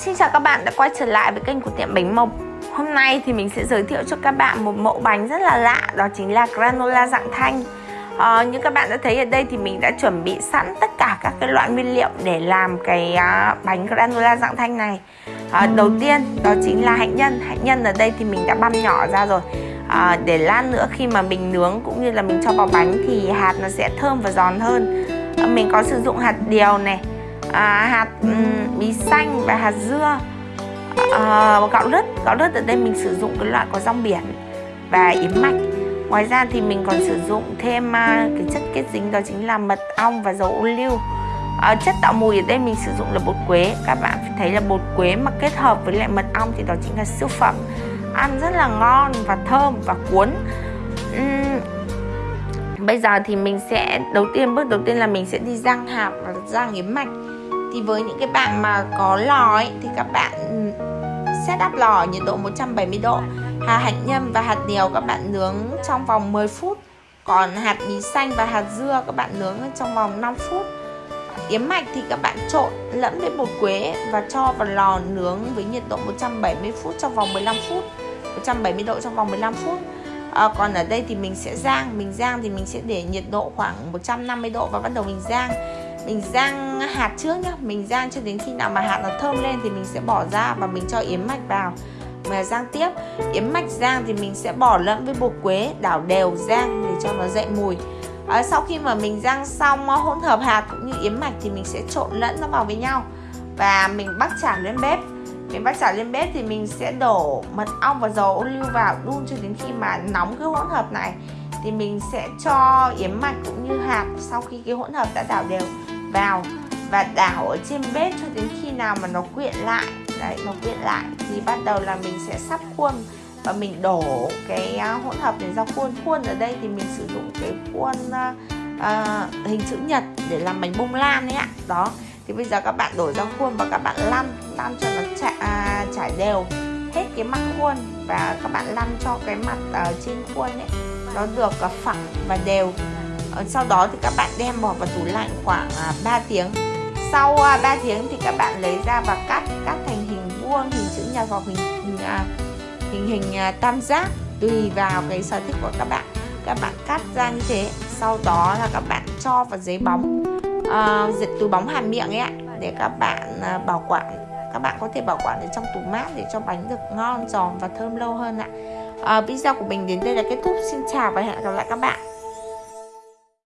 Xin chào các bạn đã quay trở lại với kênh của tiệm bánh mộc. Hôm nay thì mình sẽ giới thiệu cho các bạn một mẫu bánh rất là lạ Đó chính là granola dạng thanh. À, Như các bạn đã thấy ở đây thì mình đã chuẩn bị sẵn tất cả các cái loại nguyên liệu để làm cái à, bánh granola dạng thanh này. À, Đầu tiên đó chính là hạnh nhân. Hạnh nhân ở đây thì mình đã băm nhỏ ra rồi. À, Để lát nữa khi mà mình nướng cũng như là mình cho vào bánh thì hạt nó sẽ thơm và giòn hơn. À, Mình có sử dụng hạt điều này à, hạt um, bí xanh và hạt dưa. À, gạo lứt gạo lứt ở đây mình sử dụng cái loại có rong biển và yến mạch. Ngoài ra thì mình còn sử dụng thêm à, cái chất kết dính đó chính là mật ong và dầu ô liu. À, chất tạo mùi ở đây mình sử dụng là bột quế. Các bạn thấy là bột quế mà kết hợp với lại mật ong thì đó chính là siêu phẩm. Ăn rất là ngon và thơm và cuốn. Uhm, bây giờ thì mình sẽ đầu tiên bước đầu tiên là mình sẽ đi rang hạt và rang yến mạch thì với những cái bạn mà có lò ấy thì các bạn ừ, set up lò nhiệt độ 170 độ. Hạt hạnh nhân và hạt điều các bạn nướng trong vòng 10 phút. Còn hạt bí xanh và hạt dưa các bạn nướng trong vòng 5 phút. Yến mạch thì các bạn trộn lẫn với bột quế và cho vào lò nướng với nhiệt độ 170 phút trong vòng 15 phút. 170 độ trong vòng 15 phút. À, còn ở đây thì mình sẽ rang. Mình rang thì mình sẽ để nhiệt độ khoảng 150 độ và bắt đầu mình rang mình rang hạt trước nhá. Mình rang cho đến khi nào mà hạt nó thơm lên thì mình sẽ bỏ ra và mình cho yến mạch vào. Mà rang tiếp. Yến mạch rang thì mình sẽ bỏ lẫn với bột quế đảo đều rang để cho nó dậy mùi. À, sau khi mà mình rang xong à, hỗn hợp hạt cũng như yến mạch thì mình sẽ trộn lẫn nó vào với nhau. Và mình bắt chả lên bếp. Mình bắt chả lên bếp thì mình sẽ đổ mật ong và dầu ô liu vào đun cho đến khi mà nóng cái hỗn hợp này. Thì mình sẽ cho yến mạch cũng như hạt sau khi cái hỗn hợp đã đảo đều vào. Và đảo ở trên bếp cho đến khi nào mà nó quyện lại đấy nó quyện lại thì bắt đầu là mình sẽ sắp khuôn và mình đổ cái à, hỗn hợp này ra khuôn. Khuôn ở đây thì mình sử dụng cái khuôn uh, hình chữ nhật để làm bánh bông lan ấy ạ. Đó thì bây giờ các bạn đổ ra khuôn và các bạn lăn lăn cho nó chả, à, trải đều hết cái mặt khuôn. Và các bạn lăn cho cái mặt ở trên khuôn ấy nó được uh, phẳng và đều. Ờ, sau đó thì các bạn đem bỏ vào tủ lạnh khoảng à, 3 tiếng. Sau à, 3 tiếng thì các bạn lấy ra và cắt cắt thành hình vuông hình chữ nhật hoặc hình hình à, hình, hình tam giác tùy vào cái sở thích của các bạn. Các bạn cắt ra như thế sau đó là các bạn cho vào giấy bóng uh, dịch túi bóng hàm miệng ấy ạ để các bạn uh, bảo quản. Các bạn có thể bảo quản ở trong tủ mát để cho bánh được ngon giòn và thơm lâu hơn ạ. Uh, video của mình đến đây là kết thúc. Xin chào và hẹn gặp lại các bạn.